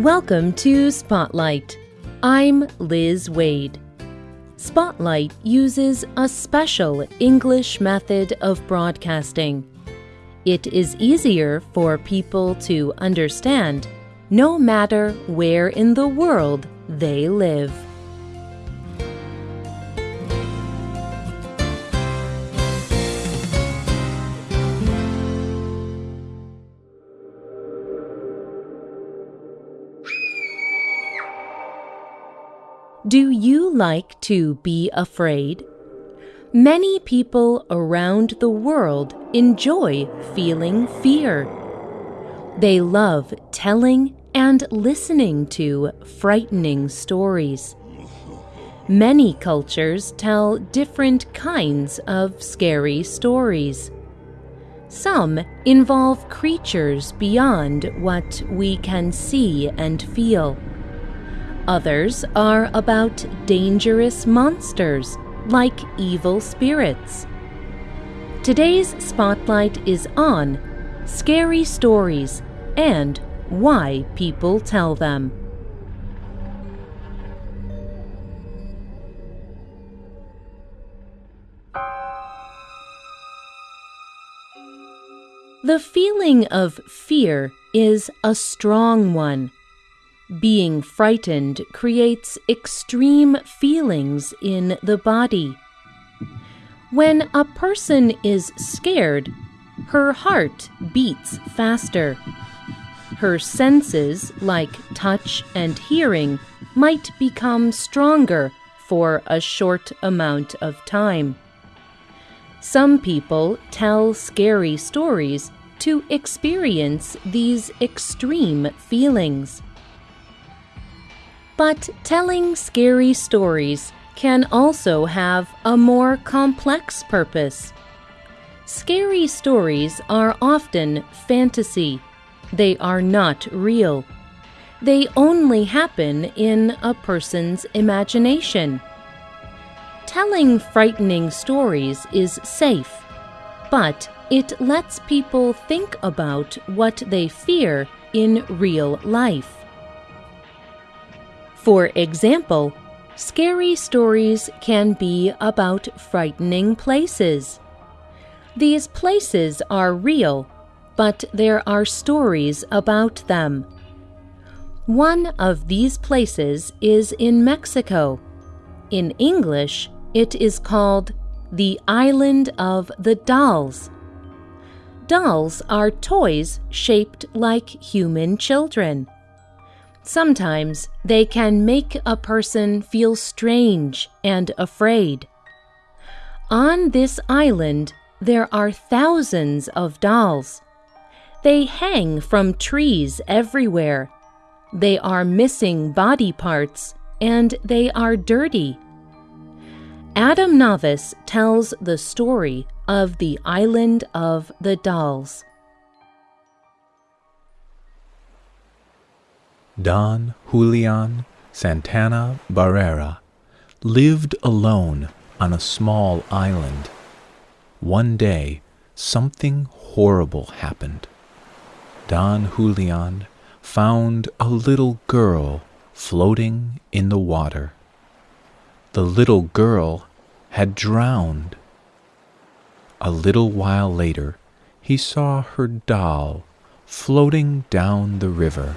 Welcome to Spotlight. I'm Liz Waid. Spotlight uses a special English method of broadcasting. It is easier for people to understand no matter where in the world they live. Do you like to be afraid? Many people around the world enjoy feeling fear. They love telling and listening to frightening stories. Many cultures tell different kinds of scary stories. Some involve creatures beyond what we can see and feel. Others are about dangerous monsters like evil spirits. Today's spotlight is on scary stories and why people tell them. The feeling of fear is a strong one. Being frightened creates extreme feelings in the body. When a person is scared, her heart beats faster. Her senses, like touch and hearing, might become stronger for a short amount of time. Some people tell scary stories to experience these extreme feelings. But telling scary stories can also have a more complex purpose. Scary stories are often fantasy. They are not real. They only happen in a person's imagination. Telling frightening stories is safe, but it lets people think about what they fear in real life. For example, scary stories can be about frightening places. These places are real, but there are stories about them. One of these places is in Mexico. In English, it is called the Island of the Dolls. Dolls are toys shaped like human children. Sometimes they can make a person feel strange and afraid. On this island, there are thousands of dolls. They hang from trees everywhere. They are missing body parts and they are dirty. Adam Navis tells the story of the Island of the Dolls. Don Julian Santana Barrera lived alone on a small island. One day, something horrible happened. Don Julian found a little girl floating in the water. The little girl had drowned. A little while later, he saw her doll floating down the river.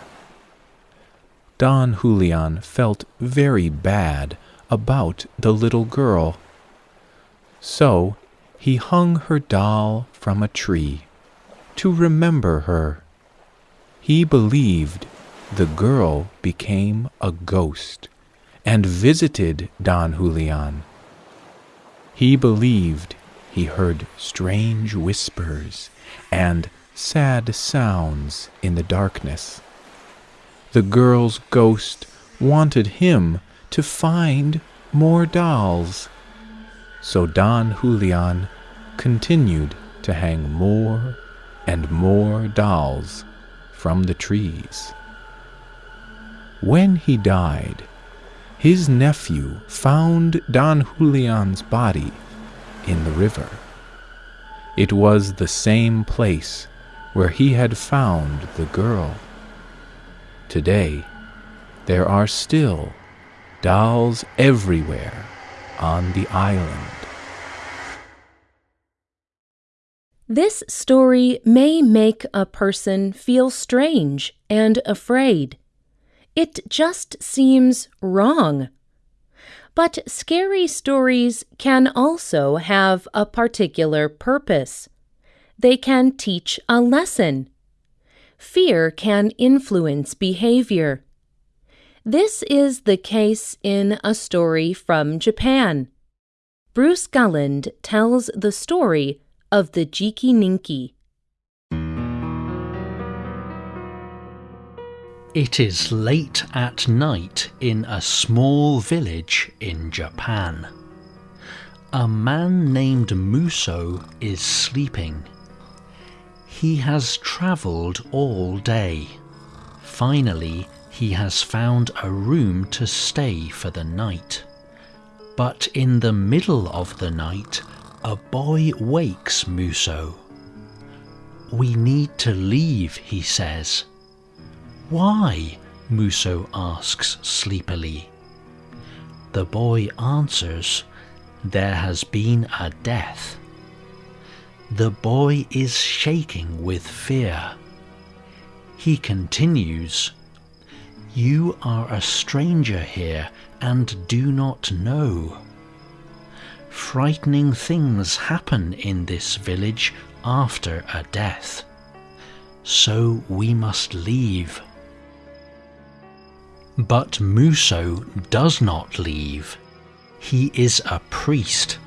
Don Julian felt very bad about the little girl. So he hung her doll from a tree to remember her. He believed the girl became a ghost and visited Don Julian. He believed he heard strange whispers and sad sounds in the darkness the girl's ghost wanted him to find more dolls. So Don Julian continued to hang more and more dolls from the trees. When he died, his nephew found Don Julian's body in the river. It was the same place where he had found the girl. Today, there are still dolls everywhere on the island. This story may make a person feel strange and afraid. It just seems wrong. But scary stories can also have a particular purpose. They can teach a lesson. Fear can influence behavior. This is the case in a story from Japan. Bruce Gulland tells the story of the Jikininki. It is late at night in a small village in Japan. A man named Muso is sleeping. He has travelled all day. Finally, he has found a room to stay for the night. But in the middle of the night, a boy wakes Muso. We need to leave, he says. Why? Muso asks sleepily. The boy answers, There has been a death. The boy is shaking with fear. He continues, You are a stranger here and do not know. Frightening things happen in this village after a death. So we must leave. But Muso does not leave. He is a priest.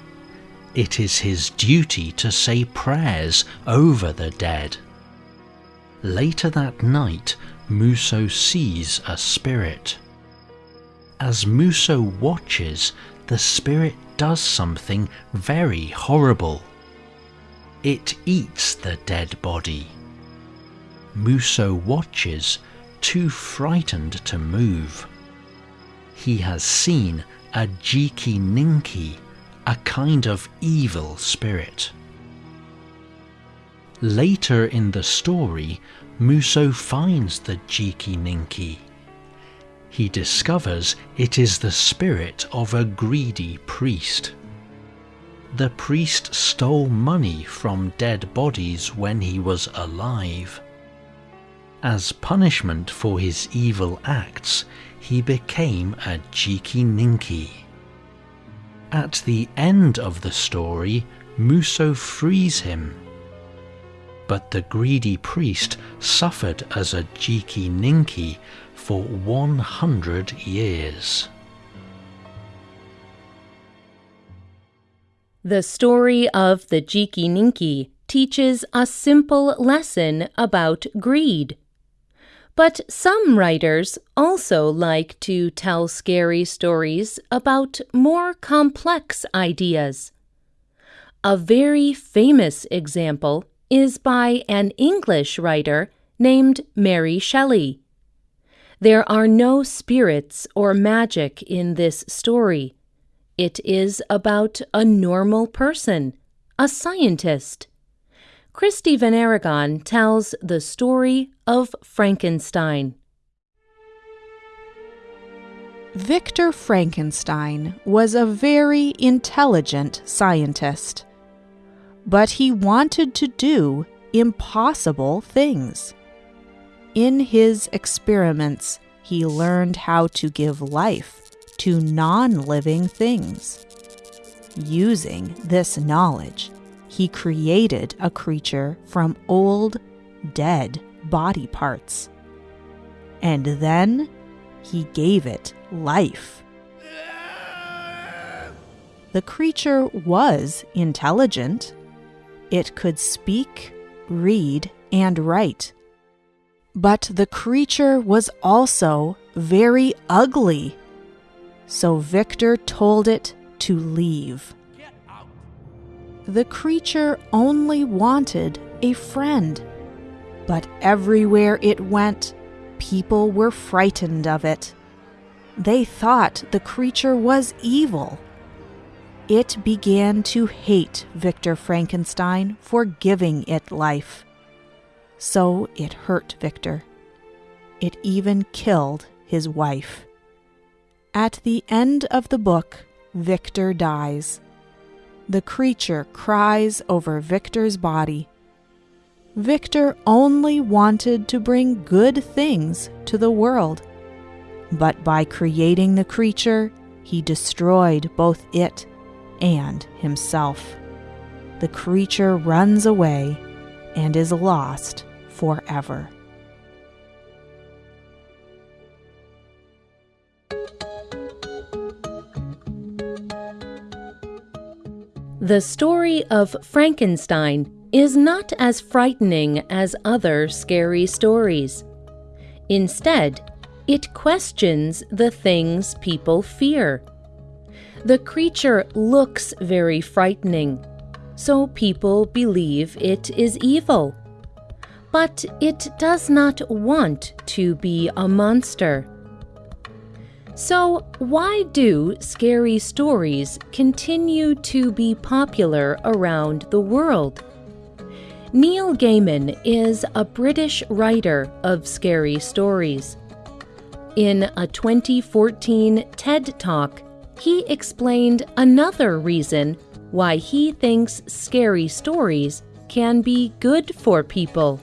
It is his duty to say prayers over the dead. Later that night, Muso sees a spirit. As Muso watches, the spirit does something very horrible. It eats the dead body. Muso watches too frightened to move. He has seen a Jikininki, a kind of evil spirit. Later in the story, Muso finds the Jikininki. He discovers it is the spirit of a greedy priest. The priest stole money from dead bodies when he was alive. As punishment for his evil acts, he became a Jikininki. At the end of the story, Muso frees him. But the greedy priest suffered as a Jikininki for 100 years. The story of the Jikininki teaches a simple lesson about greed. But some writers also like to tell scary stories about more complex ideas. A very famous example is by an English writer named Mary Shelley. There are no spirits or magic in this story. It is about a normal person, a scientist. Christy Van Aragon tells the story of Frankenstein. Victor Frankenstein was a very intelligent scientist, but he wanted to do impossible things. In his experiments, he learned how to give life to non living things. Using this knowledge, he created a creature from old, dead body parts. And then he gave it life. The creature was intelligent. It could speak, read, and write. But the creature was also very ugly. So Victor told it to leave the creature only wanted a friend. But everywhere it went, people were frightened of it. They thought the creature was evil. It began to hate Victor Frankenstein for giving it life. So it hurt Victor. It even killed his wife. At the end of the book, Victor dies. The creature cries over Victor's body. Victor only wanted to bring good things to the world. But by creating the creature, he destroyed both it and himself. The creature runs away and is lost forever. The story of Frankenstein is not as frightening as other scary stories. Instead, it questions the things people fear. The creature looks very frightening, so people believe it is evil. But it does not want to be a monster. So, why do scary stories continue to be popular around the world? Neil Gaiman is a British writer of scary stories. In a 2014 TED Talk, he explained another reason why he thinks scary stories can be good for people.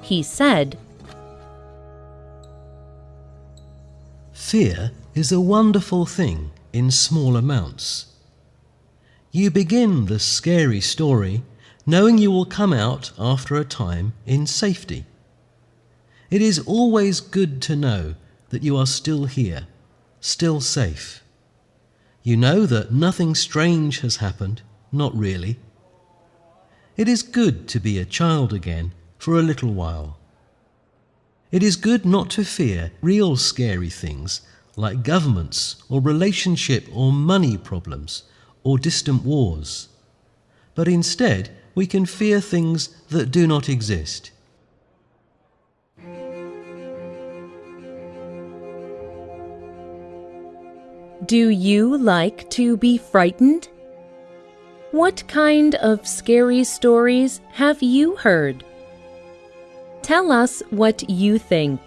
He said, Fear is a wonderful thing in small amounts. You begin the scary story knowing you will come out after a time in safety. It is always good to know that you are still here, still safe. You know that nothing strange has happened, not really. It is good to be a child again for a little while. It is good not to fear real scary things like governments or relationship or money problems or distant wars. But instead, we can fear things that do not exist. Do you like to be frightened? What kind of scary stories have you heard? Tell us what you think.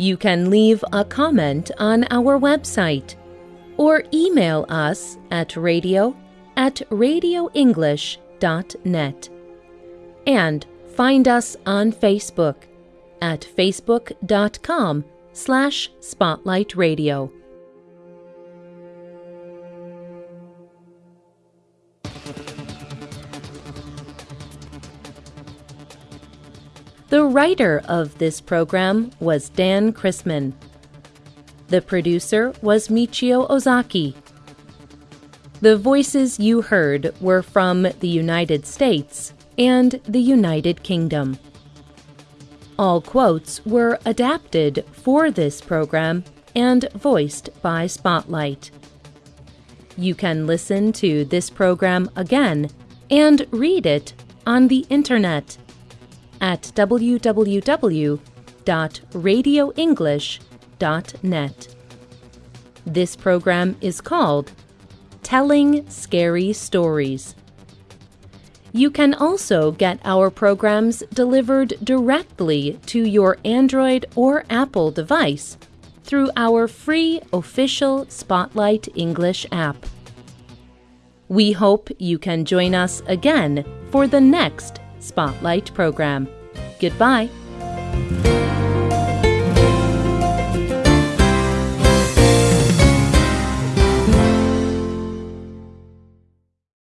You can leave a comment on our website or email us at radio at radioenglish.net. And find us on Facebook at facebook.com slash spotlightradio. The writer of this program was Dan Chrisman. The producer was Michio Ozaki. The voices you heard were from the United States and the United Kingdom. All quotes were adapted for this program and voiced by Spotlight. You can listen to this program again and read it on the internet at www.radioenglish.net. This program is called Telling Scary Stories. You can also get our programs delivered directly to your Android or Apple device through our free official Spotlight English app. We hope you can join us again for the next Spotlight program. Goodbye.